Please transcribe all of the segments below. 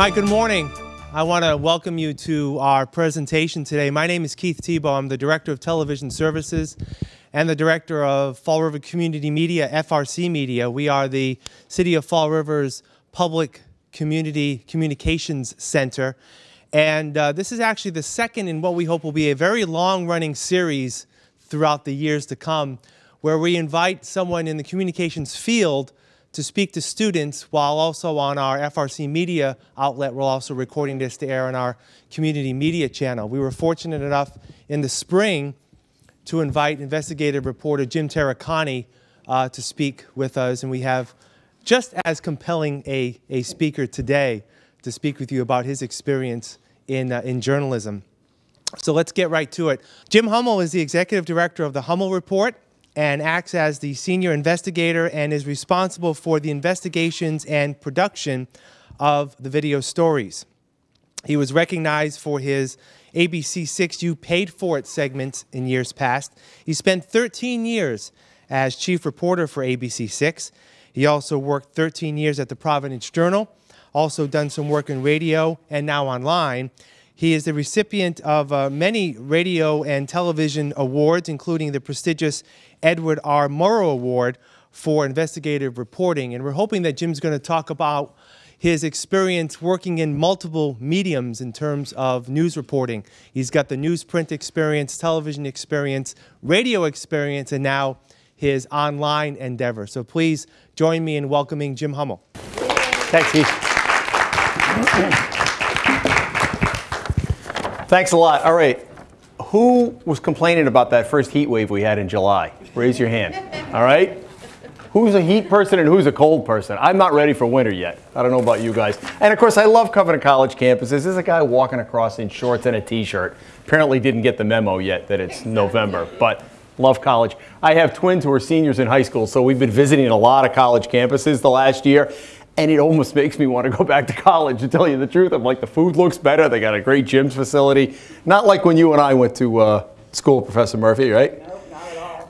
Hi, good morning. I want to welcome you to our presentation today. My name is Keith Tebow. I'm the Director of Television Services and the Director of Fall River Community Media, FRC Media. We are the City of Fall River's public community communications center. And uh, this is actually the second in what we hope will be a very long-running series throughout the years to come, where we invite someone in the communications field to speak to students while also on our FRC media outlet. We're also recording this to air on our community media channel. We were fortunate enough in the spring to invite investigative reporter Jim Taricani uh, to speak with us, and we have just as compelling a, a speaker today to speak with you about his experience in, uh, in journalism. So let's get right to it. Jim Hummel is the executive director of the Hummel Report and acts as the senior investigator and is responsible for the investigations and production of the video stories. He was recognized for his ABC6 You Paid For It segments in years past. He spent 13 years as chief reporter for ABC6. He also worked 13 years at the Providence Journal, also done some work in radio and now online. He is the recipient of uh, many radio and television awards, including the prestigious Edward R. Murrow Award for investigative reporting. And we're hoping that Jim's going to talk about his experience working in multiple mediums in terms of news reporting. He's got the newsprint experience, television experience, radio experience, and now his online endeavor. So please join me in welcoming Jim Hummel. Thanks, Keith. Thanks a lot. All right. Who was complaining about that first heat wave we had in July? Raise your hand. All right. Who's a heat person and who's a cold person? I'm not ready for winter yet. I don't know about you guys. And of course, I love Covenant College campuses. There's a guy walking across in shorts and a t-shirt. Apparently didn't get the memo yet that it's November, but love college. I have twins who are seniors in high school, so we've been visiting a lot of college campuses the last year and it almost makes me want to go back to college to tell you the truth. I'm like, the food looks better. They got a great gyms facility. Not like when you and I went to uh, school, Professor Murphy, right?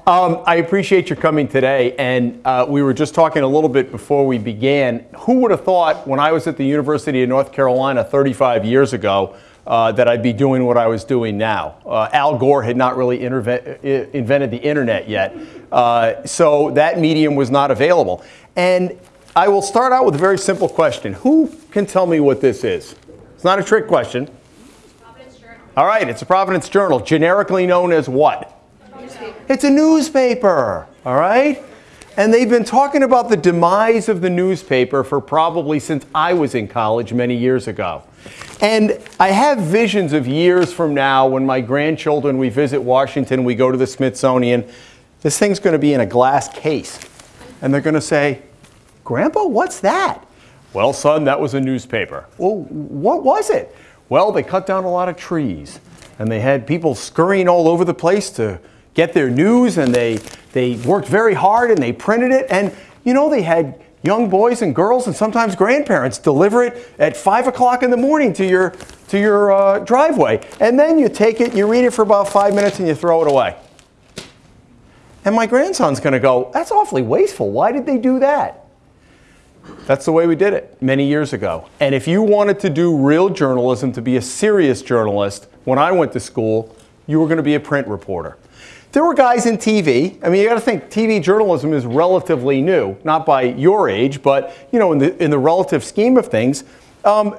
Um, I appreciate your coming today, and uh, we were just talking a little bit before we began. Who would have thought when I was at the University of North Carolina 35 years ago uh, that I'd be doing what I was doing now? Uh, Al Gore had not really invented the internet yet, uh, so that medium was not available. And I will start out with a very simple question. Who can tell me what this is? It's not a trick question. All right, it's a Providence Journal, generically known as what? Newspaper. It's a newspaper, all right? And they've been talking about the demise of the newspaper for probably since I was in college many years ago. And I have visions of years from now when my grandchildren, we visit Washington, we go to the Smithsonian, this thing's going to be in a glass case. And they're going to say, Grandpa, what's that? Well, son, that was a newspaper. Well, what was it? Well, they cut down a lot of trees and they had people scurrying all over the place to get their news and they, they worked very hard and they printed it. And, you know, they had young boys and girls and sometimes grandparents deliver it at 5 o'clock in the morning to your, to your uh, driveway. And then you take it, you read it for about five minutes and you throw it away. And my grandson's going to go, that's awfully wasteful. Why did they do that? That's the way we did it many years ago. And if you wanted to do real journalism, to be a serious journalist, when I went to school, you were going to be a print reporter. There were guys in TV. I mean, you got to think TV journalism is relatively new, not by your age, but you know, in the in the relative scheme of things, um,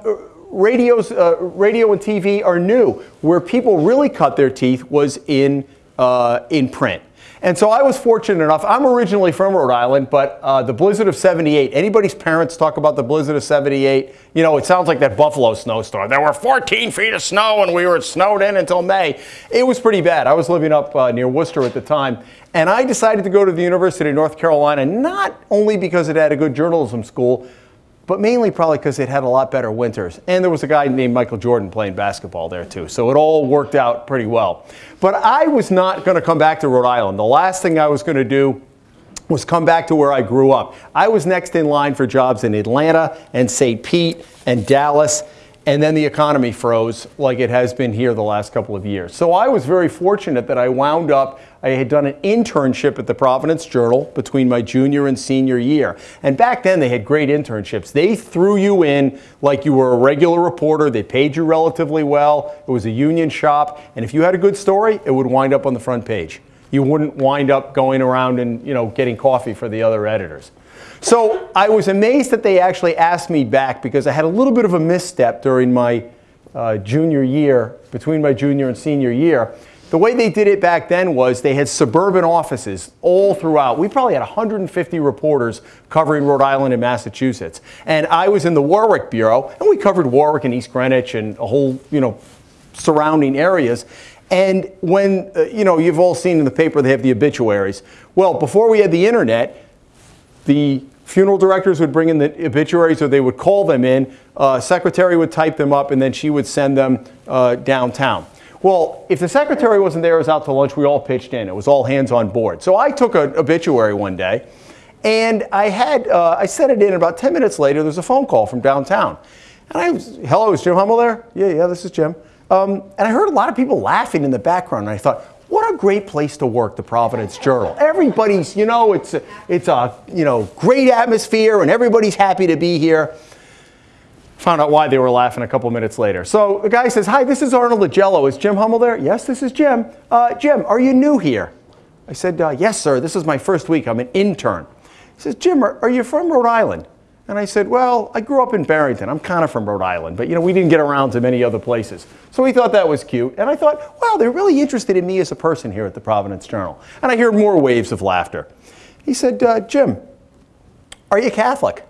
radios, uh, radio and TV are new. Where people really cut their teeth was in uh, in print. And so I was fortunate enough. I'm originally from Rhode Island, but uh, the blizzard of 78, anybody's parents talk about the blizzard of 78, you know, it sounds like that Buffalo snowstorm. There were 14 feet of snow and we were snowed in until May. It was pretty bad. I was living up uh, near Worcester at the time. And I decided to go to the University of North Carolina, not only because it had a good journalism school, but mainly probably because it had a lot better winters. And there was a guy named Michael Jordan playing basketball there too. So it all worked out pretty well. But I was not going to come back to Rhode Island. The last thing I was going to do was come back to where I grew up. I was next in line for jobs in Atlanta and St. Pete and Dallas. And then the economy froze like it has been here the last couple of years. So I was very fortunate that I wound up, I had done an internship at the Providence Journal between my junior and senior year. And back then they had great internships. They threw you in like you were a regular reporter, they paid you relatively well, it was a union shop, and if you had a good story, it would wind up on the front page. You wouldn't wind up going around and you know getting coffee for the other editors. So I was amazed that they actually asked me back because I had a little bit of a misstep during my uh, junior year, between my junior and senior year. The way they did it back then was they had suburban offices all throughout. We probably had 150 reporters covering Rhode Island and Massachusetts. And I was in the Warwick Bureau, and we covered Warwick and East Greenwich and a whole, you know, surrounding areas. And when, uh, you know, you've all seen in the paper they have the obituaries. Well, before we had the internet, the funeral directors would bring in the obituaries or they would call them in. Uh, secretary would type them up and then she would send them uh, downtown. Well, if the secretary wasn't there, it was out to lunch, we all pitched in. It was all hands on board. So I took an obituary one day and I had, uh, I sent it in about 10 minutes later, there's a phone call from downtown. And I was, hello, is Jim Hummel there? Yeah, yeah, this is Jim. Um, and I heard a lot of people laughing in the background. And I thought, what a great place to work, the Providence Journal. Everybody's, you know, it's a, it's a, you know, great atmosphere and everybody's happy to be here. Found out why they were laughing a couple minutes later. So the guy says, hi, this is Arnold Agello. Is Jim Hummel there? Yes, this is Jim. Uh, Jim, are you new here? I said, uh, yes, sir. This is my first week. I'm an intern. He says, Jim, are, are you from Rhode Island? And I said, well, I grew up in Barrington. I'm kind of from Rhode Island, but you know, we didn't get around to many other places. So he thought that was cute. And I thought, wow, they're really interested in me as a person here at the Providence Journal. And I hear more waves of laughter. He said, uh, Jim, are you Catholic?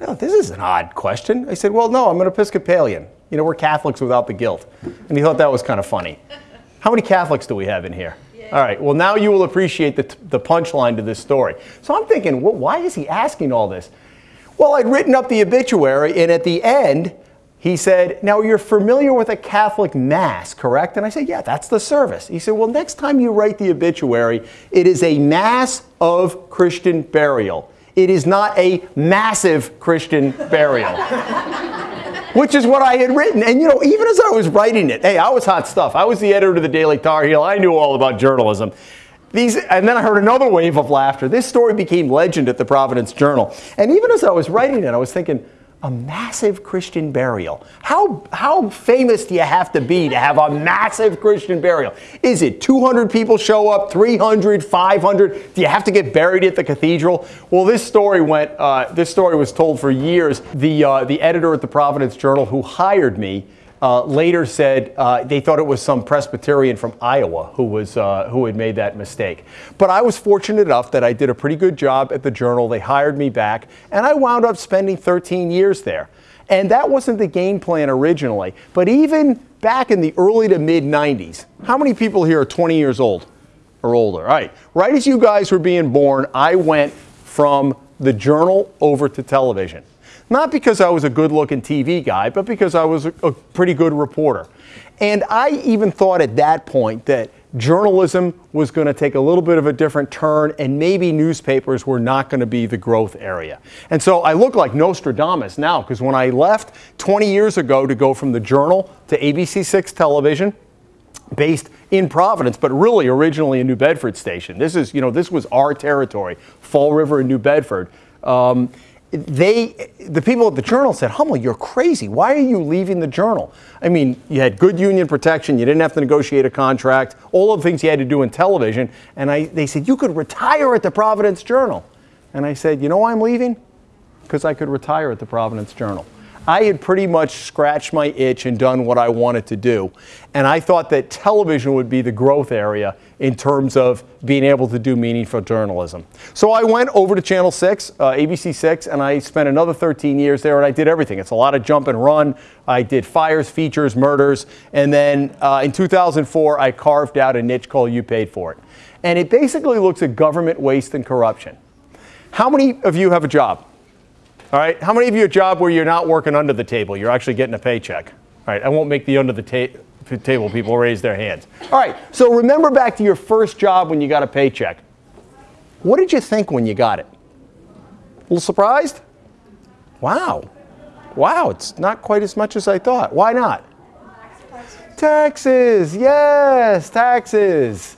I thought, this is an odd question. I said, well, no, I'm an Episcopalian. You know, we're Catholics without the guilt. And he thought that was kind of funny. How many Catholics do we have in here? All right, well, now you will appreciate the, the punchline to this story. So I'm thinking, well, why is he asking all this? Well, I'd written up the obituary, and at the end, he said, Now you're familiar with a Catholic Mass, correct? And I said, Yeah, that's the service. He said, Well, next time you write the obituary, it is a Mass of Christian burial. It is not a massive Christian burial. Which is what I had written. And you know, even as I was writing it, hey, I was hot stuff. I was the editor of the Daily Tar Heel. I knew all about journalism. These, and then I heard another wave of laughter. This story became legend at the Providence Journal. And even as I was writing it, I was thinking, a massive Christian burial. How, how famous do you have to be to have a massive Christian burial? Is it 200 people show up, 300, 500? Do you have to get buried at the cathedral? Well, this story went, uh, this story was told for years. The, uh, the editor at the Providence Journal who hired me uh, later said uh, they thought it was some Presbyterian from Iowa who was uh, who had made that mistake. But I was fortunate enough that I did a pretty good job at the Journal. They hired me back, and I wound up spending 13 years there. And that wasn't the game plan originally. But even back in the early to mid 90s, how many people here are 20 years old or older? All right, right as you guys were being born, I went from the Journal over to television. Not because I was a good looking TV guy, but because I was a, a pretty good reporter. And I even thought at that point that journalism was going to take a little bit of a different turn and maybe newspapers were not going to be the growth area. And so I look like Nostradamus now because when I left 20 years ago to go from the Journal to ABC6 television, based in Providence, but really originally a New Bedford station. This is, you know, this was our territory, Fall River and New Bedford. Um, they, the people at the Journal said, Hummel, you're crazy. Why are you leaving the Journal? I mean, you had good union protection. You didn't have to negotiate a contract. All of the things you had to do in television. And I, they said, you could retire at the Providence Journal. And I said, you know why I'm leaving? Because I could retire at the Providence Journal. I had pretty much scratched my itch and done what I wanted to do. And I thought that television would be the growth area in terms of being able to do meaningful journalism. So I went over to Channel 6, uh, ABC 6, and I spent another 13 years there and I did everything. It's a lot of jump and run. I did fires, features, murders. And then uh, in 2004, I carved out a niche called You Paid For It. And it basically looks at government waste and corruption. How many of you have a job? All right, how many of you a job where you're not working under the table? You're actually getting a paycheck. All right, I won't make the under the ta- table people raise their hands. All right, so remember back to your first job when you got a paycheck. What did you think when you got it? A little surprised? Wow. Wow, it's not quite as much as I thought. Why not? Taxes, yes, taxes.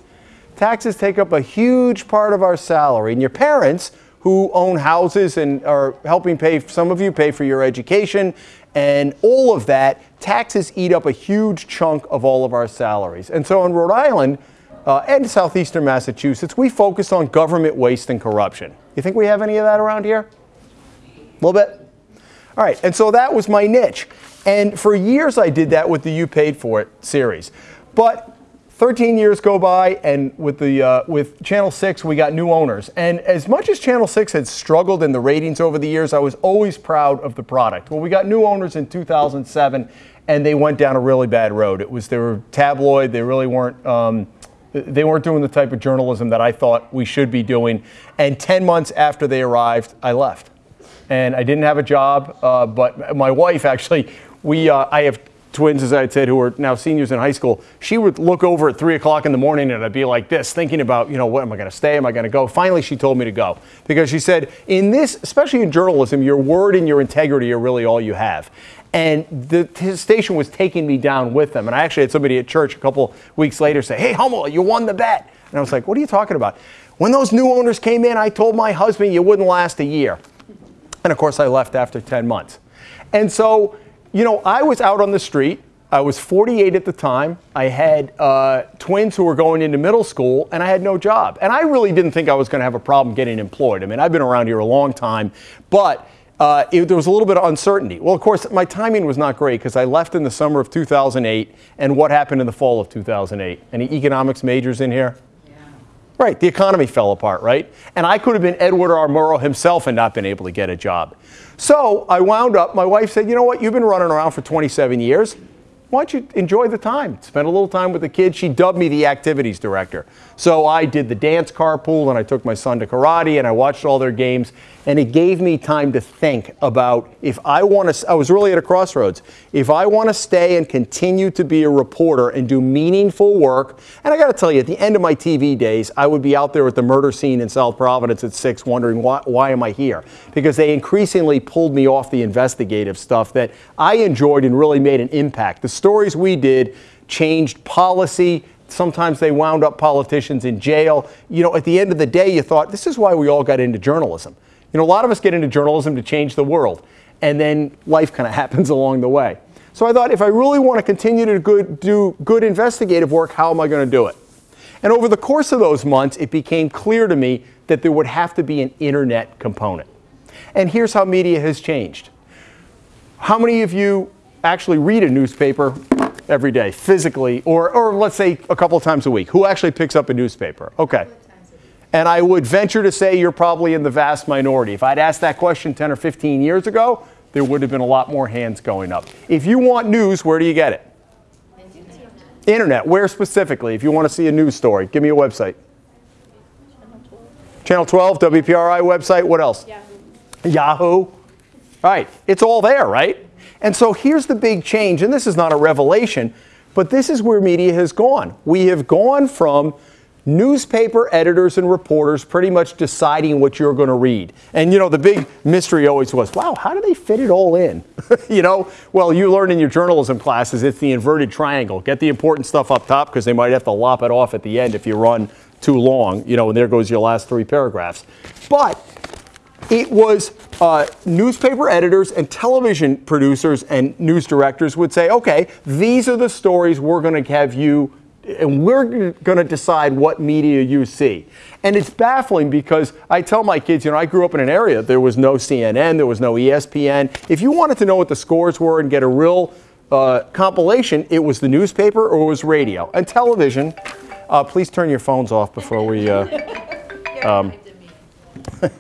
Taxes take up a huge part of our salary. And your parents, who own houses and are helping pay, some of you pay for your education and all of that, taxes eat up a huge chunk of all of our salaries. And so in Rhode Island uh, and southeastern Massachusetts, we focus on government waste and corruption. You think we have any of that around here? A little bit? All right, and so that was my niche. And for years I did that with the You Paid For It series. But 13 years go by, and with the uh, with Channel 6, we got new owners. And as much as Channel 6 had struggled in the ratings over the years, I was always proud of the product. Well, we got new owners in 2007, and they went down a really bad road. It was they were tabloid. They really weren't. Um, they weren't doing the type of journalism that I thought we should be doing. And 10 months after they arrived, I left. And I didn't have a job, uh, but my wife actually, we, uh, I have twins, as I said, who are now seniors in high school, she would look over at three o'clock in the morning and I'd be like this, thinking about, you know, what am I going to stay? Am I going to go? Finally, she told me to go because she said, in this, especially in journalism, your word and your integrity are really all you have. And the station was taking me down with them. And I actually had somebody at church a couple weeks later say, Hey, Hummel, you won the bet. And I was like, What are you talking about? When those new owners came in, I told my husband you wouldn't last a year. And of course, I left after 10 months. And so, you know, I was out on the street. I was 48 at the time. I had uh, twins who were going into middle school, and I had no job. And I really didn't think I was going to have a problem getting employed. I mean, I've been around here a long time, but uh, it, there was a little bit of uncertainty. Well, of course, my timing was not great because I left in the summer of 2008, and what happened in the fall of 2008? Any economics majors in here? Right, the economy fell apart, right? And I could have been Edward R. Murrow himself and not been able to get a job. So I wound up, my wife said, you know what, you've been running around for 27 years why don't you enjoy the time? Spend a little time with the kids. She dubbed me the activities director. So I did the dance carpool and I took my son to karate and I watched all their games. And it gave me time to think about if I want to, I was really at a crossroads. If I want to stay and continue to be a reporter and do meaningful work, and I got to tell you, at the end of my TV days, I would be out there at the murder scene in South Providence at 6 wondering why, why am I here? Because they increasingly pulled me off the investigative stuff that I enjoyed and really made an impact. The stories we did changed policy. Sometimes they wound up politicians in jail. You know, at the end of the day, you thought, this is why we all got into journalism. You know, a lot of us get into journalism to change the world, and then life kind of happens along the way. So I thought, if I really want to continue to good, do good investigative work, how am I going to do it? And over the course of those months, it became clear to me that there would have to be an internet component. And here's how media has changed. How many of you actually read a newspaper every day, physically, or, or let's say a couple times a week? Who actually picks up a newspaper? Okay. And I would venture to say you're probably in the vast minority. If I'd asked that question 10 or 15 years ago, there would have been a lot more hands going up. If you want news, where do you get it? Internet. Internet. Where specifically? If you want to see a news story, give me a website. Channel 12, WPRI website. What else? Yahoo. Yahoo. All right. It's all there, right? And so here's the big change, and this is not a revelation, but this is where media has gone. We have gone from newspaper editors and reporters pretty much deciding what you're going to read. And you know, the big mystery always was, wow, how do they fit it all in? you know, well, you learn in your journalism classes it's the inverted triangle. Get the important stuff up top because they might have to lop it off at the end if you run too long, you know, and there goes your last three paragraphs. But it was uh, newspaper editors and television producers and news directors would say, okay, these are the stories we're going to have you and we're going to decide what media you see. And it's baffling because I tell my kids, you know, I grew up in an area, there was no CNN, there was no ESPN. If you wanted to know what the scores were and get a real uh, compilation, it was the newspaper or it was radio. And television, uh, please turn your phones off before we. Uh, um,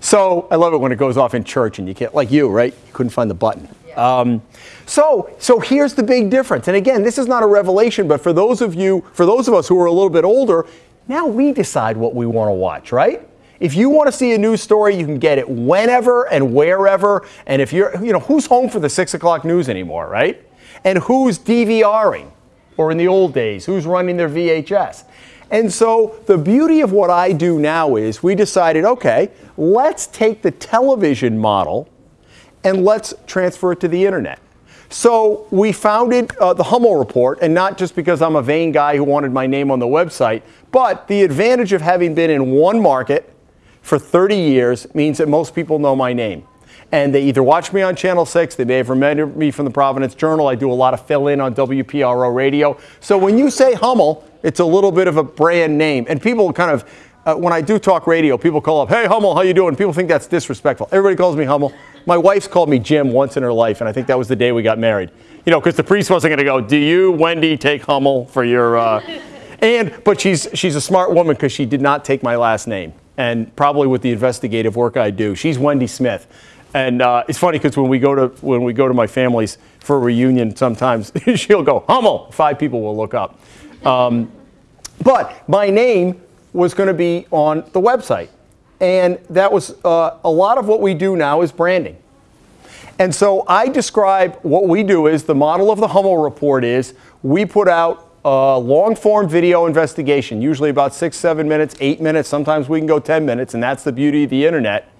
so I love it when it goes off in church and you can't, like you, right? You couldn't find the button. Um, so, so here's the big difference. And again, this is not a revelation, but for those of you, for those of us who are a little bit older, now we decide what we want to watch, right? If you want to see a news story, you can get it whenever and wherever. And if you're, you know, who's home for the six o'clock news anymore, right? And who's DVRing? Or in the old days, who's running their VHS? And so the beauty of what I do now is we decided, okay, let's take the television model and let's transfer it to the internet. So we founded uh, the Hummel Report, and not just because I'm a vain guy who wanted my name on the website, but the advantage of having been in one market for 30 years means that most people know my name. And they either watch me on Channel 6, they may have remembered me from the Providence Journal. I do a lot of fill in on WPRO radio. So when you say Hummel, it's a little bit of a brand name. And people kind of, uh, when I do talk radio, people call up, hey, Hummel, how you doing? People think that's disrespectful. Everybody calls me Hummel. My wife's called me Jim once in her life, and I think that was the day we got married. You know, because the priest wasn't going to go, do you, Wendy, take Hummel for your. Uh... and, but she's, she's a smart woman because she did not take my last name. And probably with the investigative work I do, she's Wendy Smith. And uh, it's funny because when we go to when we go to my family's for a reunion, sometimes she'll go Hummel. Five people will look up. Um, but my name was going to be on the website, and that was uh, a lot of what we do now is branding. And so I describe what we do is the model of the Hummel report is we put out a long form video investigation, usually about six, seven minutes, eight minutes. Sometimes we can go 10 minutes, and that's the beauty of the internet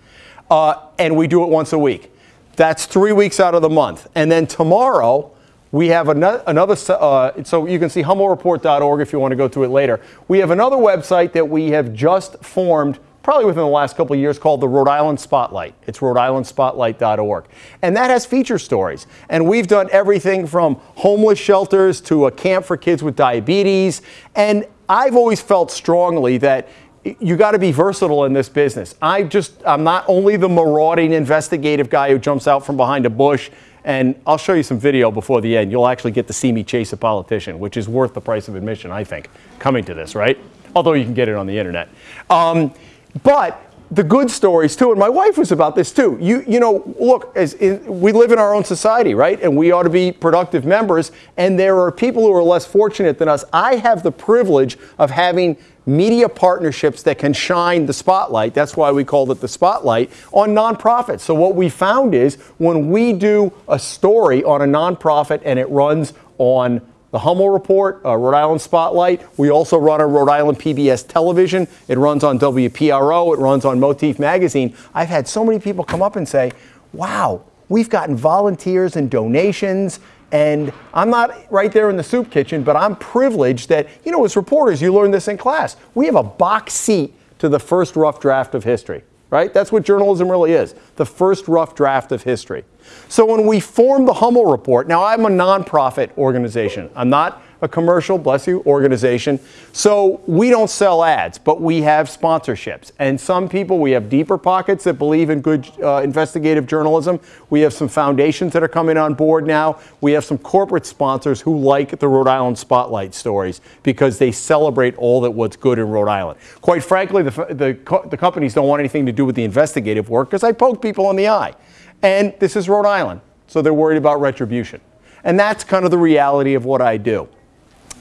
uh, and we do it once a week. That's three weeks out of the month. And then tomorrow, we have another, another uh, so you can see hummelreport.org if you want to go to it later. We have another website that we have just formed probably within the last couple of years called the Rhode Island Spotlight. It's rhodeislandspotlight.org. And that has feature stories. And we've done everything from homeless shelters to a camp for kids with diabetes. And I've always felt strongly that you got to be versatile in this business. I just, I'm not only the marauding investigative guy who jumps out from behind a bush, and I'll show you some video before the end. You'll actually get to see me chase a politician, which is worth the price of admission, I think, coming to this, right? Although you can get it on the internet. Um, but the good stories too, and my wife was about this too. You, you know, look, as in, we live in our own society, right? And we ought to be productive members. And there are people who are less fortunate than us. I have the privilege of having media partnerships that can shine the spotlight. That's why we called it the spotlight on nonprofits. So what we found is when we do a story on a nonprofit and it runs on the Hummel Report, uh, Rhode Island Spotlight. We also run a Rhode Island PBS television. It runs on WPRO. It runs on Motif Magazine. I've had so many people come up and say, wow, we've gotten volunteers and donations. And I'm not right there in the soup kitchen, but I'm privileged that, you know, as reporters, you learn this in class. We have a box seat to the first rough draft of history right? That's what journalism really is the first rough draft of history. So when we formed the Hummel Report, now I'm a nonprofit organization. I'm not a commercial, bless you, organization. So we don't sell ads, but we have sponsorships. And some people, we have deeper pockets that believe in good uh, investigative journalism. We have some foundations that are coming on board now. We have some corporate sponsors who like the Rhode Island Spotlight stories because they celebrate all that what's good in Rhode Island. Quite frankly, the, the, the companies don't want anything to do with the investigative work because I poke people in the eye. And this is Rhode Island, so they're worried about retribution. And that's kind of the reality of what I do.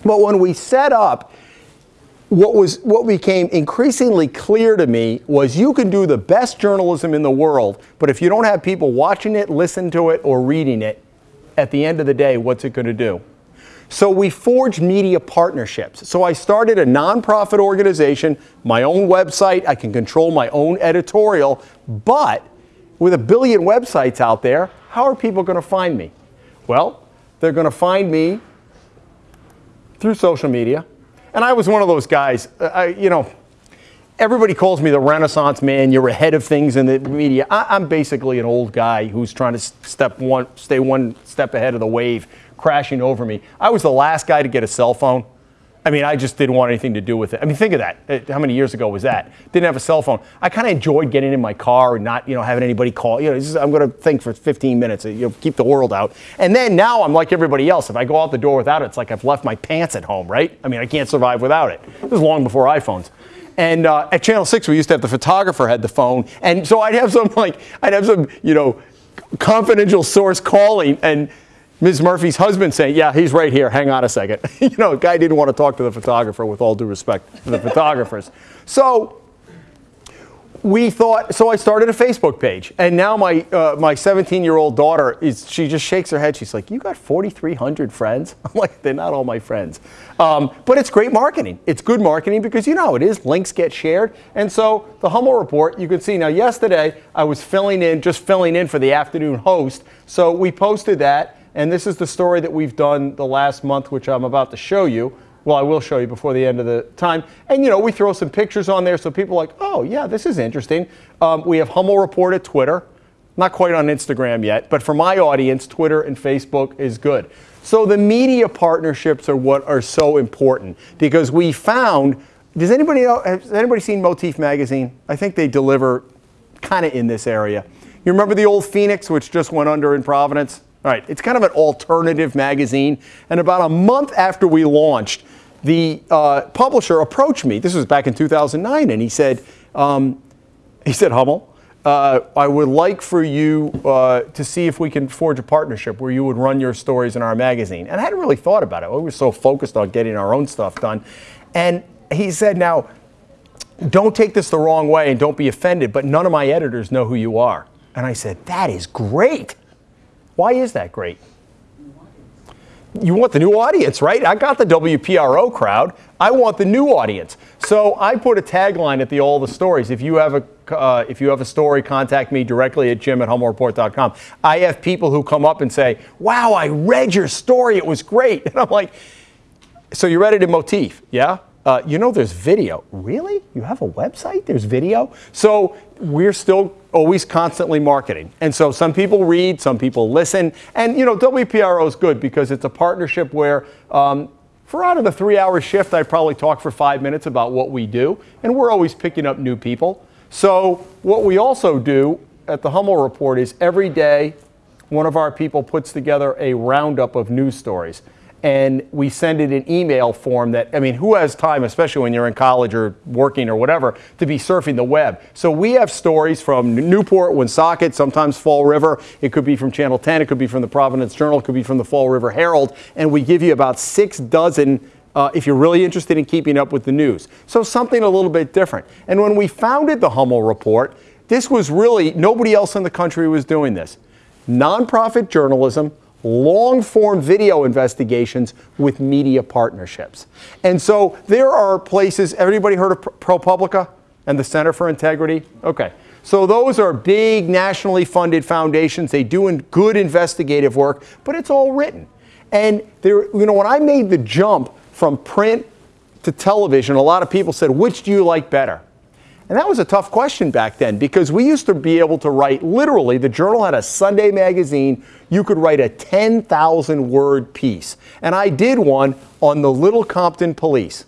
But when we set up, what was what became increasingly clear to me was you can do the best journalism in the world, but if you don't have people watching it, listening to it, or reading it, at the end of the day, what's it going to do? So we forged media partnerships. So I started a nonprofit organization, my own website. I can control my own editorial, but with a billion websites out there, how are people going to find me? Well, they're going to find me through social media. And I was one of those guys, uh, I, you know, everybody calls me the Renaissance man. You're ahead of things in the media. I, am basically an old guy who's trying to step one, stay one step ahead of the wave crashing over me. I was the last guy to get a cell phone. I mean, I just didn't want anything to do with it. I mean, think of that. Uh, how many years ago was that? Didn't have a cell phone. I kind of enjoyed getting in my car and not, you know, having anybody call. You know, just, I'm going to think for 15 minutes. You know, keep the world out. And then now I'm like everybody else. If I go out the door without it, it's like I've left my pants at home, right? I mean, I can't survive without it. This was long before iPhones. And uh, at Channel 6, we used to have the photographer had the phone. And so I'd have some, like, I'd have some, you know, confidential source calling and Ms. Murphy's husband saying, Yeah, he's right here. Hang on a second. you know, guy didn't want to talk to the photographer with all due respect to the photographers. So we thought so i started a facebook page and now my uh, my 17 year old daughter is she just shakes her head she's like you got 4300 friends i'm like they're not all my friends um, but it's great marketing it's good marketing because you know how it is links get shared and so the hummel report you can see now yesterday i was filling in just filling in for the afternoon host so we posted that and this is the story that we've done the last month which i'm about to show you well, I will show you before the end of the time. And, you know, we throw some pictures on there so people like, oh, yeah, this is interesting. Um, we have Hummel Report at Twitter. Not quite on Instagram yet, but for my audience, Twitter and Facebook is good. So the media partnerships are what are so important because we found. Does anybody know? Has anybody seen Motif magazine? I think they deliver kind of in this area. You remember the old Phoenix, which just went under in Providence? All right, it's kind of an alternative magazine. And about a month after we launched, the uh, publisher approached me. This was back in 2009, and he said, um, he said, Hummel, uh, I would like for you uh, to see if we can forge a partnership where you would run your stories in our magazine. And I hadn't really thought about it. We were so focused on getting our own stuff done. And he said, now, don't take this the wrong way and don't be offended, but none of my editors know who you are. And I said, that is great. Why is that great? You want the new audience, right? I got the WPRO crowd. I want the new audience. So I put a tagline at the all the stories. If you have a uh, if you have a story, contact me directly at jim at hummelreport.com. I have people who come up and say, "Wow, I read your story. It was great." And I'm like, "So you read it in Motif, yeah?" Uh, you know, there's video. Really? You have a website? There's video? So we're still always constantly marketing. And so some people read, some people listen. And, you know, WPRO is good because it's a partnership where um, for out of the three hour shift, I probably talk for five minutes about what we do. And we're always picking up new people. So what we also do at the Hummel Report is every day, one of our people puts together a roundup of news stories and we send it in email form that, I mean, who has time, especially when you're in college or working or whatever, to be surfing the web? So we have stories from Newport, Woonsocket, sometimes Fall River. It could be from Channel 10, it could be from the Providence Journal, it could be from the Fall River Herald. And we give you about six dozen uh, if you're really interested in keeping up with the news. So something a little bit different. And when we founded the Hummel Report, this was really, nobody else in the country was doing this. Nonprofit journalism long form video investigations with media partnerships. And so there are places, everybody heard of ProPublica and the Center for Integrity? Okay. So those are big nationally funded foundations. They do good investigative work, but it's all written. And there, you know, when I made the jump from print to television, a lot of people said, which do you like better? And that was a tough question back then because we used to be able to write literally, the Journal had a Sunday magazine. You could write a 10,000 word piece. And I did one on the Little Compton police.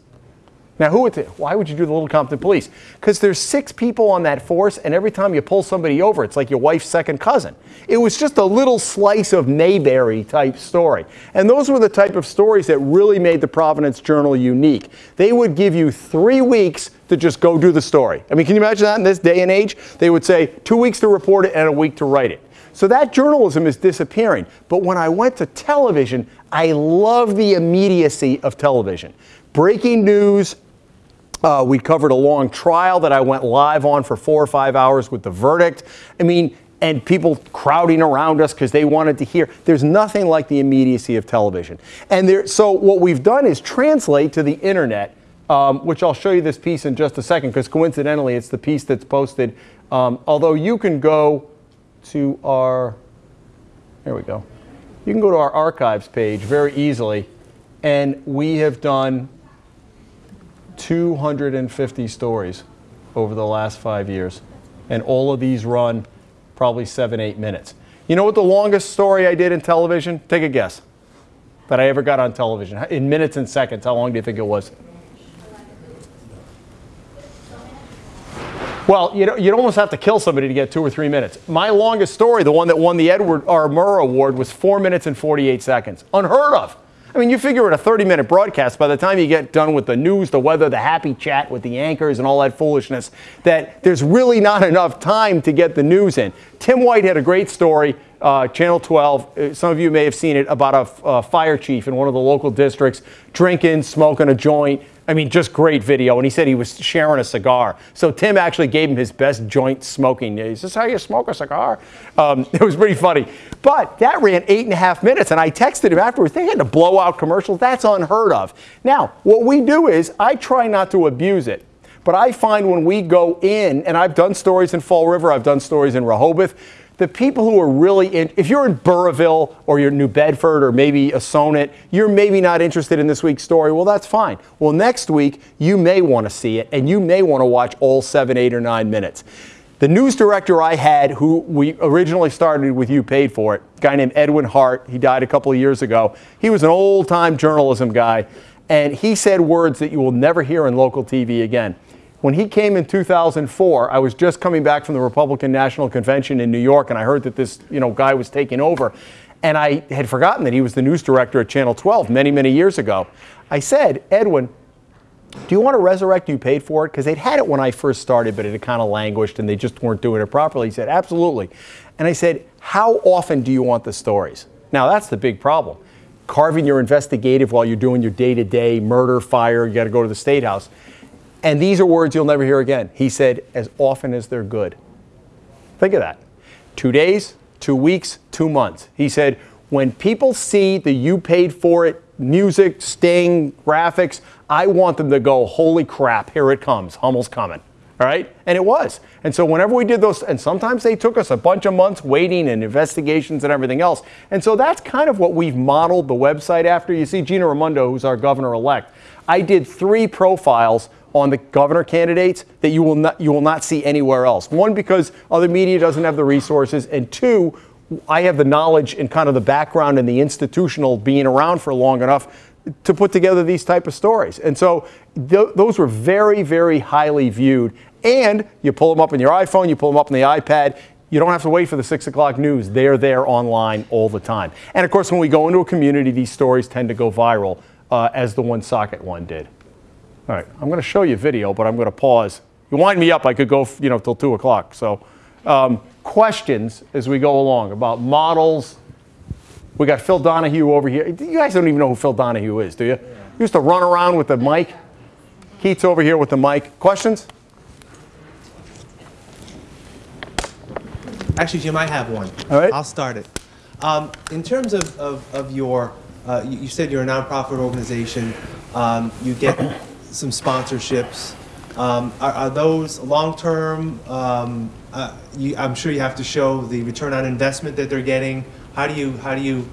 Now, who would why would you do the Little Compton Police? Because there's six people on that force, and every time you pull somebody over, it's like your wife's second cousin. It was just a little slice of Mayberry type story. And those were the type of stories that really made the Providence Journal unique. They would give you three weeks to just go do the story. I mean, can you imagine that in this day and age? They would say two weeks to report it and a week to write it. So that journalism is disappearing. But when I went to television, I love the immediacy of television. Breaking news, uh, we covered a long trial that I went live on for four or five hours with the verdict. I mean, and people crowding around us because they wanted to hear. There's nothing like the immediacy of television. And there, so what we've done is translate to the internet, um, which I'll show you this piece in just a second because coincidentally it's the piece that's posted. Um, although you can go to our, there we go. You can go to our archives page very easily, and we have done 250 stories over the last five years. And all of these run probably seven, eight minutes. You know what the longest story I did in television? Take a guess. That I ever got on television. In minutes and seconds, how long do you think it was? Well, you know, you'd almost have to kill somebody to get two or three minutes. My longest story, the one that won the Edward R. Murrow Award, was four minutes and 48 seconds. Unheard of. I mean, you figure at a 30 minute broadcast, by the time you get done with the news, the weather, the happy chat with the anchors, and all that foolishness, that there's really not enough time to get the news in. Tim White had a great story, uh, Channel 12. Uh, some of you may have seen it about a, a fire chief in one of the local districts drinking, smoking a joint. I mean, just great video. And he said he was sharing a cigar. So Tim actually gave him his best joint smoking. Is this how you smoke a cigar? Um, it was pretty funny. But that ran eight and a half minutes. And I texted him afterwards. They had to blow out commercials. That's unheard of. Now, what we do is I try not to abuse it. But I find when we go in, and I've done stories in Fall River, I've done stories in Rehoboth, the people who are really in, if you're in Burrillville or you're in New Bedford or maybe Assonet, you're maybe not interested in this week's story. Well, that's fine. Well, next week, you may want to see it and you may want to watch all seven, eight, or nine minutes. The news director I had, who we originally started with You Paid For It, a guy named Edwin Hart, he died a couple of years ago. He was an old time journalism guy, and he said words that you will never hear in local TV again. When he came in 2004, I was just coming back from the Republican National Convention in New York, and I heard that this you know, guy was taking over. And I had forgotten that he was the news director at Channel 12 many, many years ago. I said, Edwin, do you want to resurrect you paid for it? Because they'd had it when I first started, but it had kind of languished and they just weren't doing it properly. He said, absolutely. And I said, how often do you want the stories? Now, that's the big problem. Carving your investigative while you're doing your day to day murder, fire, you got to go to the State House. And these are words you'll never hear again. He said, as often as they're good. Think of that. Two days, two weeks, two months. He said, when people see the you paid for it music, sting, graphics, I want them to go, holy crap, here it comes. Hummel's coming. All right? And it was. And so whenever we did those, and sometimes they took us a bunch of months waiting and investigations and everything else. And so that's kind of what we've modeled the website after. You see Gina Raimondo, who's our governor elect. I did three profiles on the governor candidates that you will not you will not see anywhere else. One because other media doesn't have the resources, and two, I have the knowledge and kind of the background and the institutional being around for long enough to put together these type of stories. And so th- those were very very highly viewed. And you pull them up on your iPhone, you pull them up on the iPad. You don't have to wait for the six o'clock news. They're there online all the time. And of course, when we go into a community, these stories tend to go viral, uh, as the Woonsocket one did. All right, I'm going to show you video, but I'm going to pause. You wind me up, I could go, you know, till two o'clock. So, um, questions as we go along about models. We got Phil Donahue over here. You guys don't even know who Phil Donahue is, do you? He used to run around with the mic. Keith's over here with the mic. Questions? Actually, Jim, I have one. All right. I'll start it. Um, in terms of, of, of your, uh, you, you said you're a nonprofit organization. Um, you get some sponsorships. Um, are, are those long-term? Um, uh, I'm sure you have to show the return on investment that they're getting. How do you how do you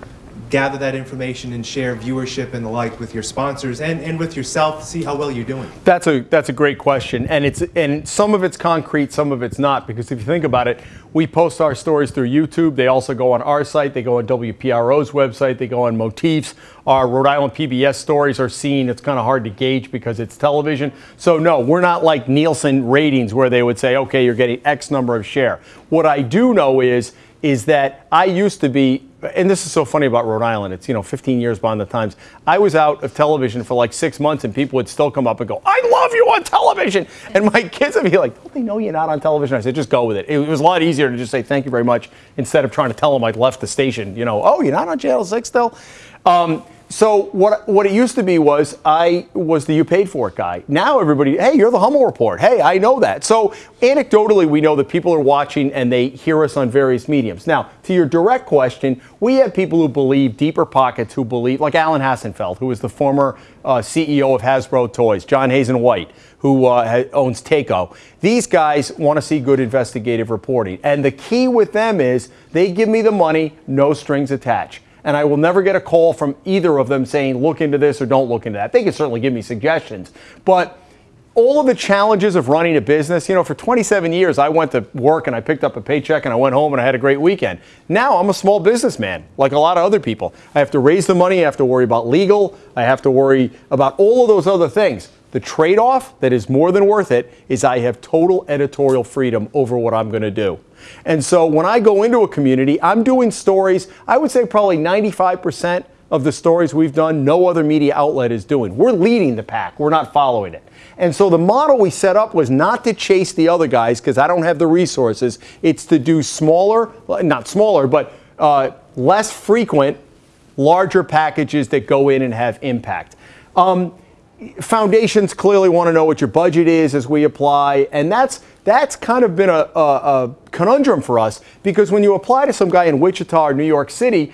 gather that information and share viewership and the like with your sponsors and, and with yourself to see how well you're doing? That's a that's a great question, and it's and some of it's concrete, some of it's not. Because if you think about it, we post our stories through YouTube. They also go on our site. They go on WPRO's website. They go on Motifs. Our Rhode Island PBS stories are seen. It's kind of hard to gauge because it's television. So no, we're not like Nielsen ratings where they would say, okay, you're getting X number of share. What I do know is is that I used to be, and this is so funny about Rhode Island. It's you know 15 years behind the times. I was out of television for like six months, and people would still come up and go, "I love you on television," and my kids would be like, "Don't they know you're not on television?" I said, "Just go with it." It was a lot easier to just say thank you very much instead of trying to tell them I'd left the station. You know, oh, you're not on Channel Six still. Um, so what what it used to be was I was the you paid for it guy. Now everybody, hey, you're the Hummel Report. Hey, I know that. So anecdotally, we know that people are watching and they hear us on various mediums. Now, to your direct question, we have people who believe deeper pockets who believe, like Alan Hassenfeld, who is the former uh, CEO of Hasbro Toys, John Hazen White, who uh, owns Taco. These guys want to see good investigative reporting, and the key with them is they give me the money, no strings attached and I will never get a call from either of them saying, look into this or don't look into that. They can certainly give me suggestions. But all of the challenges of running a business, you know, for 27 years, I went to work and I picked up a paycheck and I went home and I had a great weekend. Now I'm a small businessman, like a lot of other people. I have to raise the money, I have to worry about legal, I have to worry about all of those other things. The trade off that is more than worth it is I have total editorial freedom over what I'm going to do. And so when I go into a community, I'm doing stories, I would say probably 95% of the stories we've done, no other media outlet is doing. We're leading the pack, we're not following it. And so the model we set up was not to chase the other guys because I don't have the resources. It's to do smaller, not smaller, but uh, less frequent, larger packages that go in and have impact. Um, foundations clearly want to know what your budget is as we apply, and that's that's kind of been a, a, a, conundrum for us because when you apply to some guy in Wichita or New York City,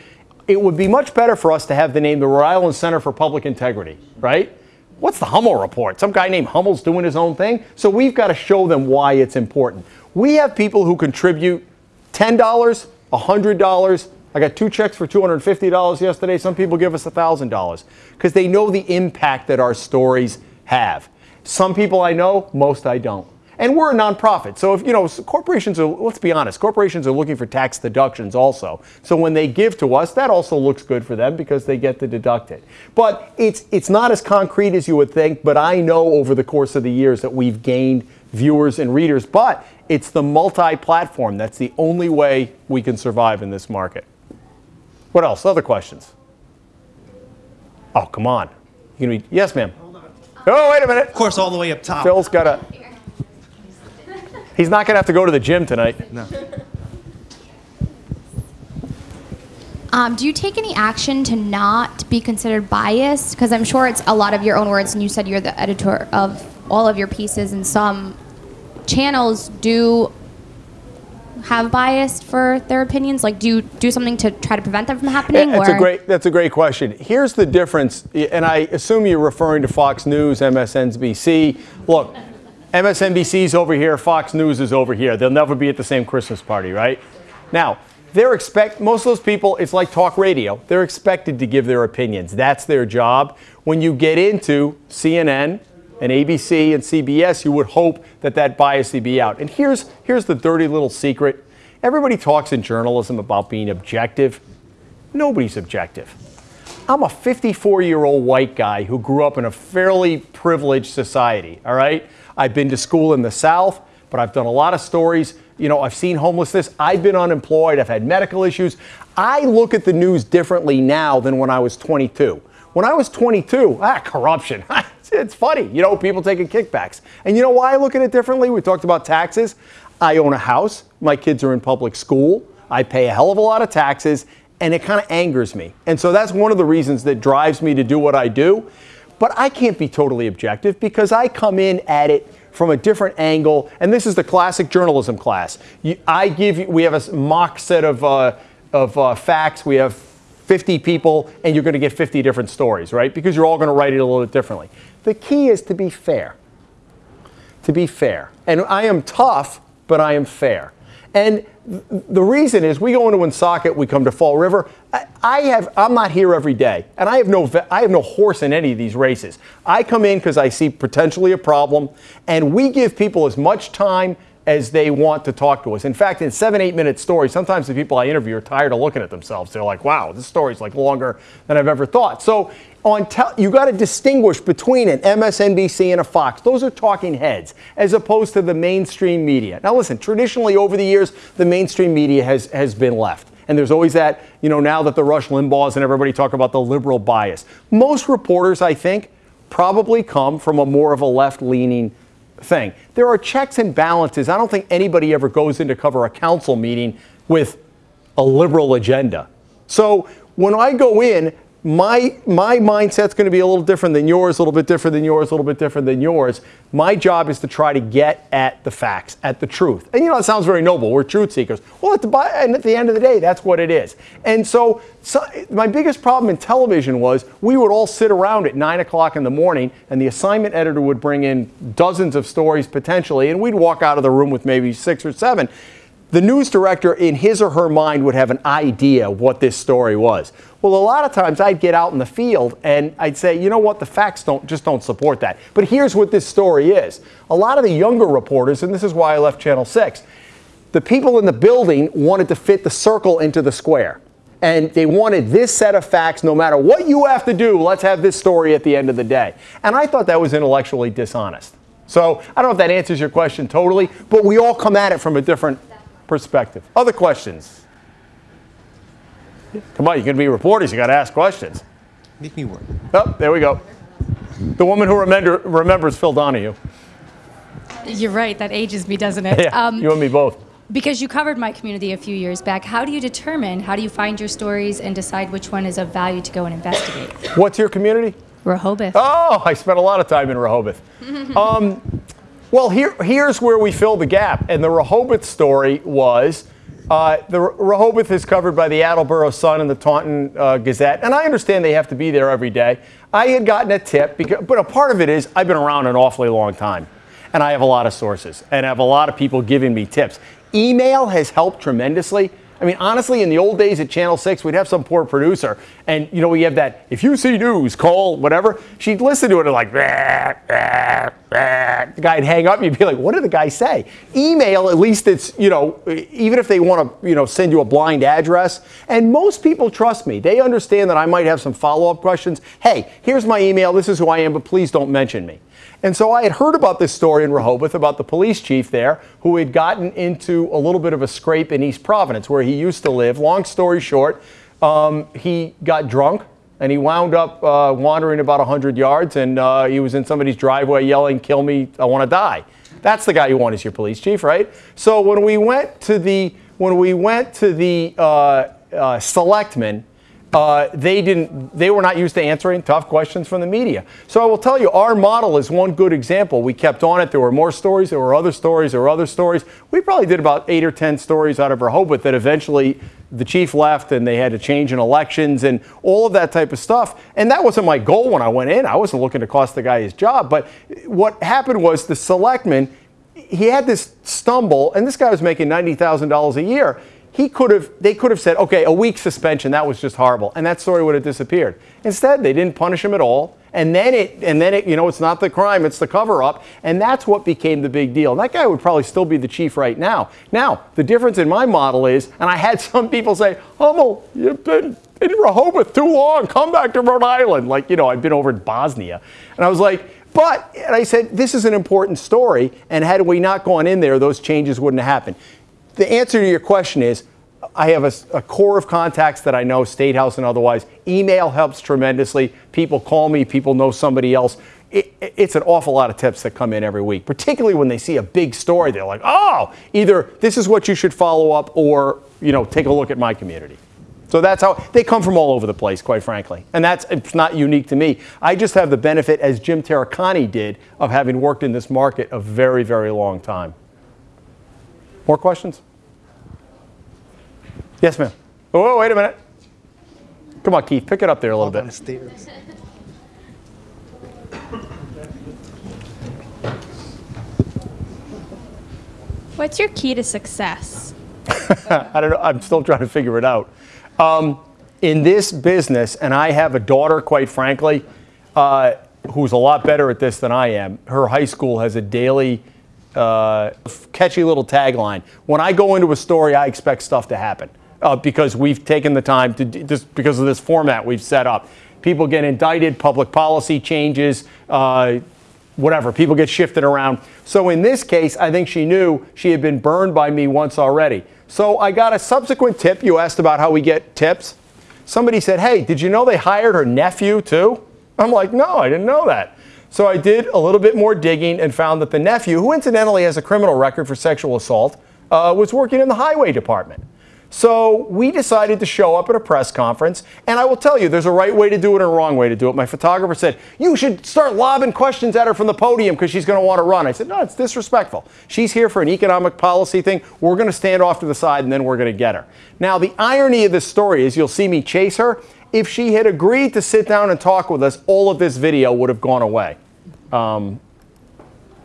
it would be much better for us to have the name the Rhode Island Center for Public Integrity, right? What's the Hummel report? Some guy named Hummel's doing his own thing. So we've got to show them why it's important. We have people who contribute $10, $100, I got two checks for $250 yesterday. Some people give us $1,000 because they know the impact that our stories have. Some people I know, most I don't. And we're a nonprofit. So if, you know, corporations are, let's be honest, corporations are looking for tax deductions also. So when they give to us, that also looks good for them because they get to deduct it. But it's, it's not as concrete as you would think, but I know over the course of the years that we've gained viewers and readers. But it's the multi platform that's the only way we can survive in this market. What else? Other questions? Oh, come on. You gonna be, yes, ma'am. Oh, wait a minute. Of course, all the way up top. Phil's got a. He's not going to have to go to the gym tonight. No. Um, do you take any action to not be considered biased? Because I'm sure it's a lot of your own words, and you said you're the editor of all of your pieces, and some channels do have bias for their opinions? Like, do you do something to try to prevent them from happening? That's or? a great. That's a great question. Here's the difference, and I assume you're referring to Fox News, MSNBC. Look, MSNBC's over here, Fox News is over here. They'll never be at the same Christmas party, right? Now, they're expect most of those people. It's like talk radio. They're expected to give their opinions. That's their job. When you get into CNN and ABC and CBS, you would hope that that bias would be out. And here's here's the dirty little secret. Everybody talks in journalism about being objective. Nobody's objective. I'm a 54 year old white guy who grew up in a fairly privileged society, all right? I've been to school in the South, but I've done a lot of stories. You know, I've seen homelessness. I've been unemployed. I've had medical issues. I look at the news differently now than when I was 22. When I was 22, ah, corruption. it's funny, you know, people taking kickbacks. And you know why I look at it differently? We talked about taxes. I own a house. My kids are in public school. I pay a hell of a lot of taxes, and it kind of angers me. And so that's one of the reasons that drives me to do what I do. But I can't be totally objective because I come in at it from a different angle. And this is the classic journalism class. I give you, we have a mock set of, uh, of uh, facts. We have 50 people, and you're going to get 50 different stories, right? Because you're all going to write it a little bit differently. The key is to be fair. To be fair. And I am tough, but I am fair. And the reason is we go into Woonsocket, we come to Fall River. I, have I'm not here every day, and I have no I have no horse in any of these races. I come in because I see potentially a problem, and we give people as much time as they want to talk to us. In fact, in seven, eight minute stories, sometimes the people I interview are tired of looking at themselves. They're like, wow, this story's like longer than I've ever thought. So on you got to distinguish between an MSNBC and a Fox. Those are talking heads as opposed to the mainstream media. Now listen, traditionally over the years, the mainstream media has, has been left. And there's always that, you know, now that the Rush Limbaughs and everybody talk about the liberal bias. Most reporters, I think, probably come from a more of a left leaning thing. There are checks and balances. I don't think anybody ever goes in to cover a council meeting with a liberal agenda. So when I go in, my my mindset's going to be a little different than yours, a little bit different than yours, a little bit different than yours. My job is to try to get at the facts, at the truth. And you know, it sounds very noble. We're truth seekers. Well, at the and at the end of the day, that's what it is. And so, so my biggest problem in television was we would all sit around at nine o'clock in the morning, and the assignment editor would bring in dozens of stories potentially, and we'd walk out of the room with maybe six or seven the news director in his or her mind would have an idea what this story was. Well, a lot of times I'd get out in the field and I'd say, you know what, the facts don't just don't support that. But here's what this story is. A lot of the younger reporters, and this is why I left Channel 6, the people in the building wanted to fit the circle into the square. And they wanted this set of facts, no matter what you have to do, let's have this story at the end of the day. And I thought that was intellectually dishonest. So I don't know if that answers your question totally, but we all come at it from a different perspective. Other questions? Come on, you're going to be reporters. You got to ask questions. Make me work. Oh, there we go. The woman who remember, remembers Phil Donahue. You're right. That ages me, doesn't it? Yeah, Um, you and me both. because you covered my community a few years back. How do you determine? How do you find your stories and decide which one is of value to go and investigate? What's your community? Rehoboth. Oh, I spent a lot of time in Rehoboth. um, well, here, here's where we fill the gap. And the Rehoboth story was uh, the Rehoboth is covered by the Attleboro Sun and the Taunton uh, Gazette. And I understand they have to be there every day. I had gotten a tip, because, but a part of it is I've been around an awfully long time. And I have a lot of sources and I have a lot of people giving me tips. Email has helped tremendously. I mean, honestly, in the old days at Channel 6, we'd have some poor producer, and you know, we have that, if you see news, call whatever. She'd listen to it and like, bah, bah, bah. the guy'd hang up, and you'd be like, what did the guy say? Email, at least it's, you know, even if they want to, you know, send you a blind address. And most people trust me. They understand that I might have some follow up questions. Hey, here's my email, this is who I am, but please don't mention me. And so I had heard about this story in Rehoboth about the police chief there who had gotten into a little bit of a scrape in East Providence where he used to live. Long story short, um, he got drunk and he wound up uh, wandering about 100 yards and uh, he was in somebody's driveway yelling, Kill me, I want to die. That's the guy you want as your police chief, right? So when we went to the when we went to the uh, uh selectmen, uh, they didn't they were not used to answering tough questions from the media. So i will tell you our model is one good example. We kept on it. There were more stories there were other stories there were other stories. We probably did about eight or ten stories out of rehoboth that eventually the chief left and they had to change in elections and all of that type of stuff. And that wasn't my goal when i went in. I wasn't looking to cost the guy his job. But what happened was the selectman he had this stumble and this guy was making $90000 a year he could have they could have said okay a week suspension that was just horrible and that story would have disappeared. Instead they didn't punish him at all and then it and then it you know it's not the crime it's the cover up and that's what became the big deal. And that guy would probably still be the chief right now. Now the difference in my model is and i had some people say hummel you've been in rehoboth too long come back to rhode island. Like you know i've been over in bosnia. And i was like but and i said this is an important story and had we not gone in there those changes wouldn't have happened the answer to your question is I have a, a, core of contacts that I know, State House and otherwise. Email helps tremendously. People call me, people know somebody else. It, it's an awful lot of tips that come in every week, particularly when they see a big story. They're like, oh, either this is what you should follow up or, you know, take a look at my community. So that's how they come from all over the place, quite frankly. And that's it's not unique to me. I just have the benefit, as Jim Taricani did, of having worked in this market a very, very long time. More questions? Yes, ma'am. Oh, wait a minute. Come on, Keith, pick it up there a little bit. What's your key to success? I don't know. I'm still trying to figure it out. Um, in this business, and I have a daughter, quite frankly, uh, who's a lot better at this than I am. Her high school has a daily uh, catchy little tagline. When I go into a story, I expect stuff to happen uh, because we've taken the time to just because of this format we've set up. People get indicted, public policy changes, uh, whatever. People get shifted around. So in this case, I think she knew she had been burned by me once already. So I got a subsequent tip. You asked about how we get tips. Somebody said, "Hey, did you know they hired her nephew too?" I'm like, "No, I didn't know that." So I did a little bit more digging and found that the nephew, who incidentally has a criminal record for sexual assault, uh, was working in the highway department. So we decided to show up at a press conference, and I will tell you, there's a right way to do it and a wrong way to do it. My photographer said, You should start lobbing questions at her from the podium because she's going to want to run. I said, No, it's disrespectful. She's here for an economic policy thing. We're going to stand off to the side, and then we're going to get her. Now, the irony of this story is you'll see me chase her. If she had agreed to sit down and talk with us, all of this video would have gone away. Um,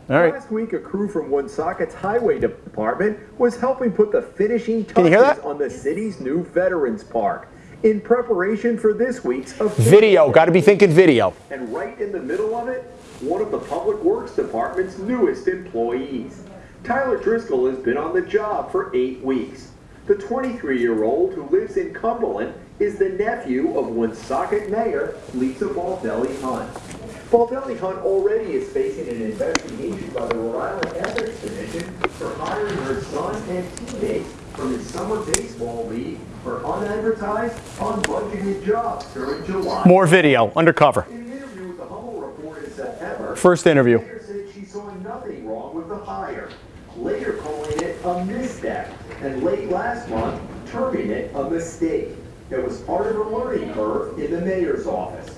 Last week, a crew from Woonsocket's highway department was helping put the finishing touches on the city's new Veterans Park in preparation for this week's video. Got to be thinking video. And right in the middle of it, one of the Public Works Department's newest employees. Tyler Driscoll has been on the job for eight weeks. The 23-year-old who lives in Cumberland is the nephew of Woonsocket Mayor Lisa Baldelli Hunt. Baldelli Hunt already is facing an investigation by the Rhode Island Ethics Commission for hiring her son and teammates from his summer baseball league for unadvertised, unbudgeted jobs during July. More video, undercover. In an interview with the Hummel Report in September, first interview. Said she saw nothing wrong with the hire, later calling it a misstep, and late last month terming it a mistake that was part of a learning curve in the mayor's office.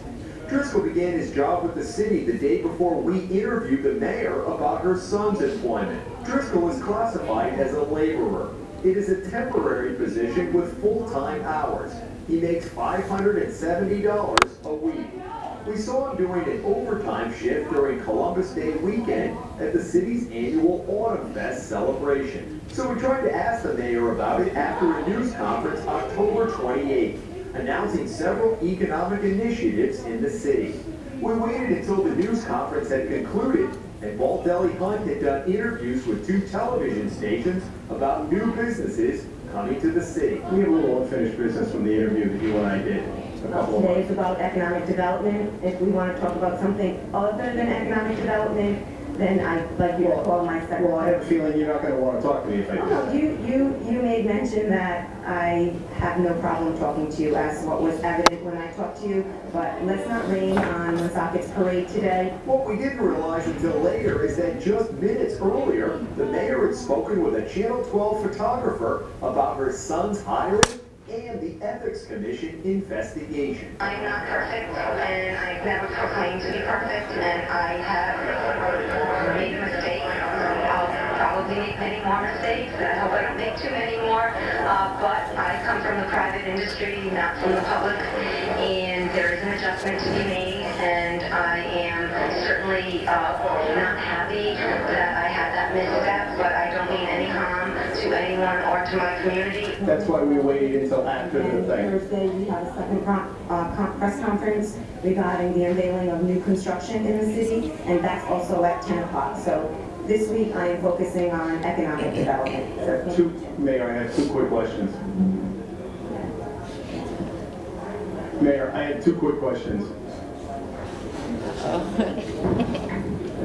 Driscoll began his job with the city the day before we interviewed the mayor about her son's employment. Driscoll is classified as a laborer. It is a temporary position with full-time hours. He makes $570 a week. We saw him doing an overtime shift during Columbus Day weekend at the city's annual Autumn Fest celebration. So we tried to ask the mayor about it after a news conference October 28th, announcing several economic initiatives in the city. We waited until the news conference had concluded and Baldelli Hunt had done interviews with two television stations about new businesses coming to the city. We have a little unfinished business from the interview that you and I did a Today is about economic development. If we want to talk about something other than economic development, then I'd like you to call my Well, I have a secretary. feeling you're not gonna wanna talk to me if I do that. You, you, you made mention that I have no problem talking to you as what was evident when I talked to you, but let's not rain on Woonsocket's parade today. What we didn't realize until later is that just minutes earlier, the mayor had spoken with a Channel 12 photographer about her son's hiring and the Ethics Commission investigation. I'm not perfect, and I've never proclaimed to be perfect, and I have made mistakes. I'll probably make many more mistakes, and I hope I don't make too many more. Uh, but I come from the private industry, not from the public, and there is an adjustment to be made, and I am certainly uh, not happy that I had that misstep, to my community. That's why we waited until after the thing. Thursday, we had a second con- uh, con- press conference regarding the unveiling of new construction in the city, and that's also at 10 o'clock. So this week, I am focusing on economic development. So- Two, Mayor, I have two quick questions. Mayor, I have two quick questions.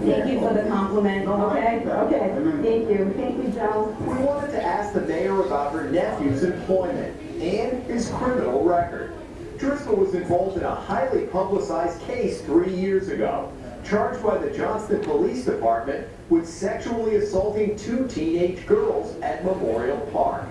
Thank you for the compliment, okay? Okay, thank you. Thank you, Joe. We wanted to ask the mayor about her nephew's employment and his criminal record. Driscoll was involved in a highly publicized case three years ago, charged by the Johnston Police Department with sexually assaulting two teenage girls at Memorial Park.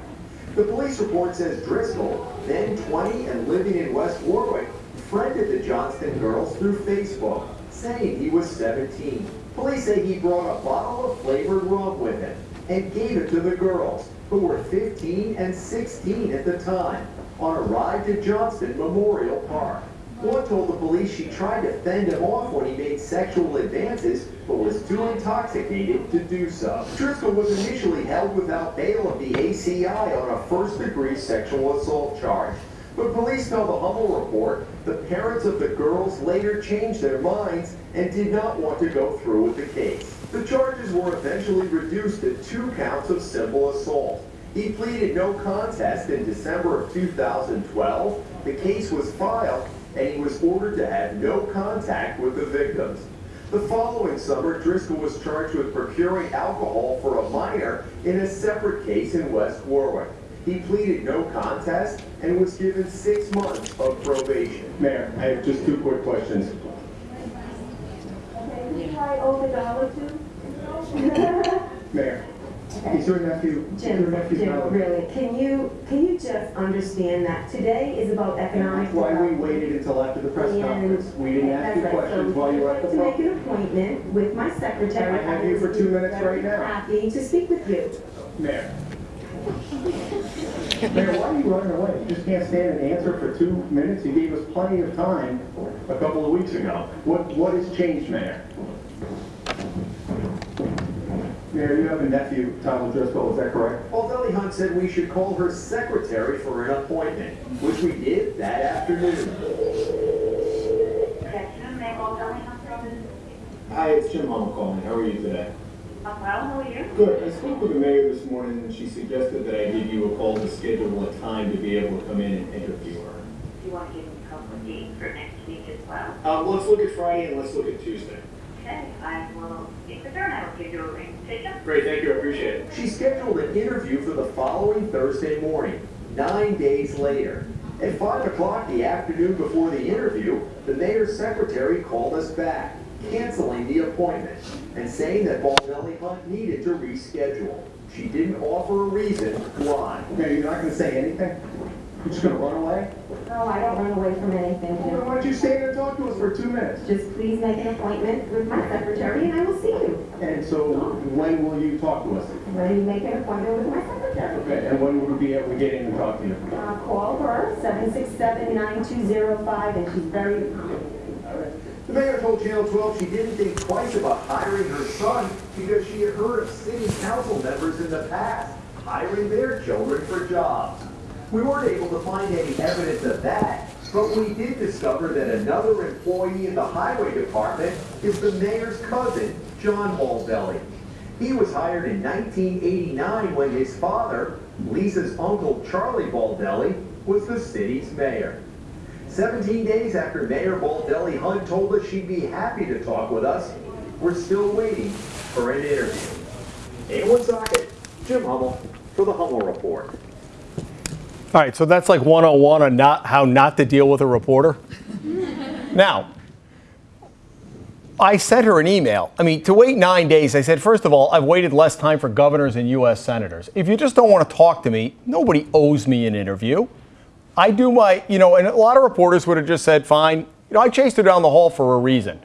The police report says Driscoll, then 20 and living in West Warwick, friended the Johnston girls through Facebook, saying he was 17. Police say he brought a bottle of flavored rum with him and gave it to the girls, who were 15 and 16 at the time, on a ride to Johnston Memorial Park. One told the police she tried to fend him off when he made sexual advances, but was too intoxicated to do so. Driscoll was initially held without bail of the ACI on a first-degree sexual assault charge. But police tell the Hummel report the parents of the girls later changed their minds and did not want to go through with the case. The charges were eventually reduced to two counts of simple assault. He pleaded no contest in December of 2012. The case was filed and he was ordered to have no contact with the victims. The following summer, Driscoll was charged with procuring alcohol for a minor in a separate case in West Warwick. He pleaded no contest and was given six months of probation. Mayor, I have just two quick questions. Mayor, Okay. is your nephew, is your nephew Jim, valid? really, can you, can you just understand that today is about economic That's why we waited until after the press And- conference. We didn't ask you right. questions So while you were at the To make an appointment with my secretary. Can I have you for two minutes right now. Happy to speak with you. Mayor. Mayor, why are you running away? You just can't stand and answer for two minutes? You gave us plenty of time a couple of weeks ago. What, what has changed, Mayor? Mayor, you have a nephew, Tom Driscoll, is that correct? Baldelli Hunt said we should call her secretary for an appointment, which we did that afternoon. Hi, it's Jim Hummel calling. How are you today? I'm well, how are you? Good. I spoke with the mayor this morning and she suggested that I give you a call to schedule a time to be able to come in and interview her. Do you want to give me a couple of dates for next week as well? Um, let's look at Friday and let's look at Tuesday. Okay, I will speak with her and I will give you a ring. Take Great, thank you. I appreciate it. She scheduled an interview for the following Thursday morning, nine days later. At 5 o'clock the afternoon before the interview, the mayor's secretary called us back, canceling the appointment and saying that Baldelli Hunt needed to reschedule. She didn't offer a reason why. Mayor, you're not gonna say anything? You're just gonna run away? No, I don't run away from anything, Then Jim. why don't you stay there and talk to us for two minutes? Just please make an appointment with my secretary and I will see you. And so when will you talk to us? When you make an appointment with my secretary. Okay, and when will we be able to get in and talk to you? Uh, call her, seven six seven nine two zero five, and she's very The mayor told Channel 12 she didn't think twice about hiring her son because she had heard of city council members in the past hiring their children for jobs. We weren't able to find any evidence of that, but we did discover that another employee in the highway department is the mayor's cousin, John Baldelli. He was hired in 1989 when his father, Lisa's uncle Charlie Baldelli, was the city's mayor. 17 days after Mayor Baldelli Hunt told us she'd be happy to talk with us, we're still waiting for an interview. In Woonsocket, Jim Hummel for the Hummel Report. All right, so that's like 101 on not how not to deal with a reporter. now, I sent her an email. I mean, to wait nine days, I said, first of all, I've waited less time for governors and U.S. senators. If you just don't want to talk to me, nobody owes me an interview. I do my, you know, and a lot of reporters would have just said, fine. You know, I chased her down the hall for a reason.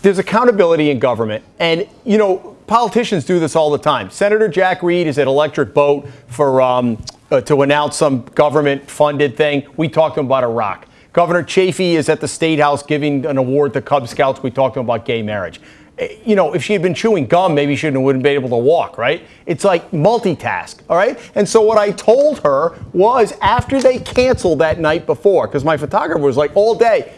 There's accountability in government, and you know, politicians do this all the time. Senator Jack Reed is at Electric Boat for um, uh, to announce some government-funded thing. We talked to him about Iraq. Governor Chafee is at the State House giving an award to Cub Scouts. We talked to him about gay marriage. You know, if she had been chewing gum, maybe she wouldn't be able to walk, right? It's like multitask, all right? And so what I told her was after they canceled that night before, because my photographer was like all day,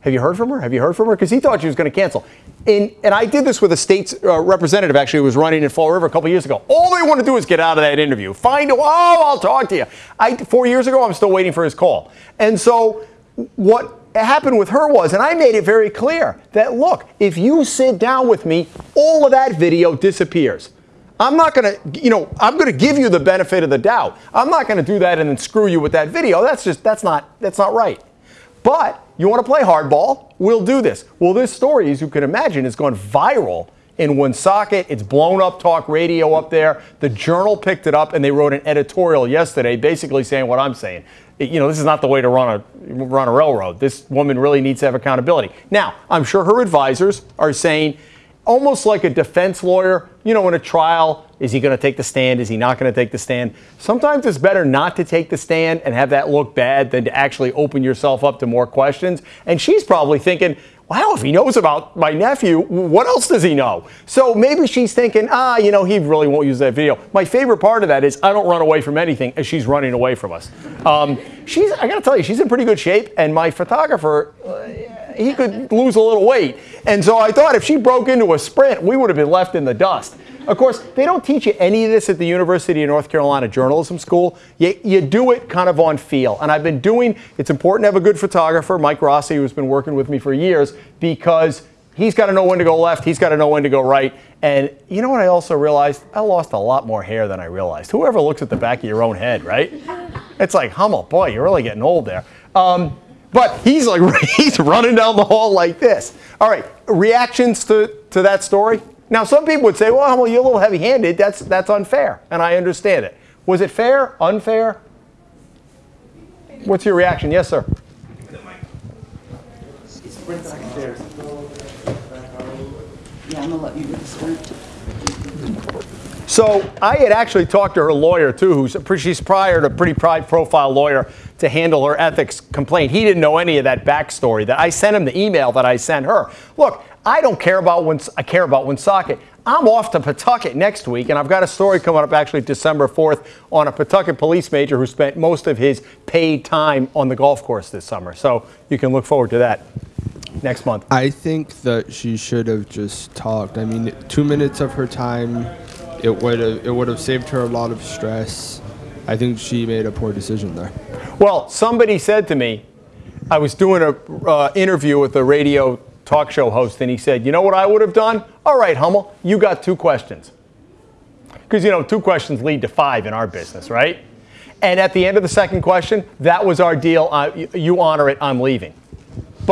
have you heard from her? Have you heard from her? Because he thought she was going to cancel. And, and I did this with a state uh, representative actually who was running in Fall River a couple years ago. All they want to do is get out of that interview. Find oh, I'll talk to you. I, four years ago, I'm still waiting for his call. And so what happened with her was, and I made it very clear that look, if you sit down with me, all of that video disappears. I'm not going to, you know, I'm going to give you the benefit of the doubt. I'm not going to do that and then screw you with that video. That's just, that's not, that's not right. But you want to play hardball? We'll do this. Well, this story, as you can imagine, has gone viral in Woonsocket. It's blown up talk radio up there. The Journal picked it up and they wrote an editorial yesterday basically saying what I'm saying. You know, this is not the way to run a run a railroad. This woman really needs to have accountability. Now, I'm sure her advisors are saying almost like a defense lawyer, you know, in a trial, is he going to take the stand? Is he not going to take the stand? Sometimes it's better not to take the stand and have that look bad than to actually open yourself up to more questions. And she's probably thinking, wow, if he knows about my nephew, what else does he know? So maybe she's thinking, ah, you know, he really won't use that video. My favorite part of that is I don't run away from anything as she's running away from us. Um, she's, I got to tell you, she's in pretty good shape. And my photographer, uh, he could lose a little weight. And so I thought if she broke into a sprint, we would have been left in the dust. Of course, they don't teach you any of this at the University of North Carolina Journalism School. You, you do it kind of on feel. And I've been doing, it's important to have a good photographer, Mike Rossi, who's been working with me for years, because he's got to know when to go left, he's got to know when to go right. And you know what I also realized? I lost a lot more hair than I realized. Whoever looks at the back of your own head, right? It's like, Hummel, boy, you're really getting old there. Um, but he's like, he's running down the hall like this. All right, reactions to, to that story? Now, some people would say, well, Hummel, you're a little heavy handed. That's, that's unfair. And I understand it. Was it fair? Unfair? What's your reaction? Yes, sir. Yeah, I'm gonna let you do the. So I had actually talked to her lawyer too, who's a, she's prior a pretty high profile lawyer to handle her ethics complaint. He didn't know any of that backstory. That I sent him the email that I sent her. Look, I don't care about when I care about Woonsocket. I'm off to Pawtucket next week, and I've got a story coming up actually December 4th on a Pawtucket police major who spent most of his paid time on the golf course this summer. So you can look forward to that next month. I think that she should have just talked. I mean, two minutes of her time, it would have it would have saved her a lot of stress. I think she made a poor decision there. Well, somebody said to me, I was doing a uh, interview with a radio talk show host, and he said, "You know what I would have done? All right, Hummel, you got two questions, because you know two questions lead to five in our business, right? And at the end of the second question, that was our deal. Uh, you, you honor it. I'm leaving."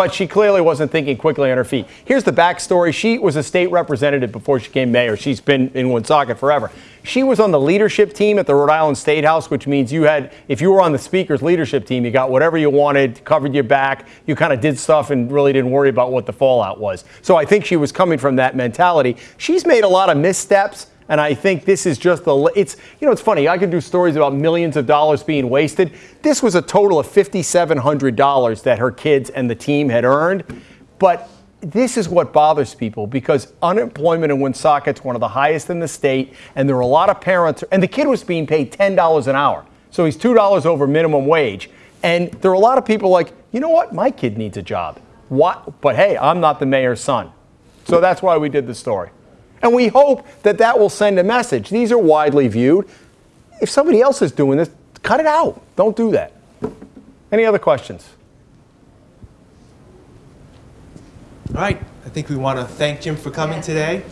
But she clearly wasn't thinking quickly on her feet. Here's the backstory. She was a state representative before she became mayor. She's been in Woonsocket forever. She was on the leadership team at the Rhode Island State House, which means you had, if you were on the speaker's leadership team, you got whatever you wanted, covered your back, you kind of did stuff and really didn't worry about what the fallout was. So I think she was coming from that mentality. She's made a lot of missteps. And I think this is just the, it's, you know, it's funny. I could do stories about millions of dollars being wasted. This was a total of $5,700 that her kids and the team had earned. But this is what bothers people because unemployment in Woonsocket's one of the highest in the state. And there are a lot of parents, and the kid was being paid $10 an hour. So he's $2 over minimum wage. And there are a lot of people like, you know what? My kid needs a job. What? But hey, I'm not the mayor's son. So that's why we did the story. And we hope that that will send a message. These are widely viewed. If somebody else is doing this, cut it out. Don't do that. Any other questions? All right. I think we want to thank Jim for coming today.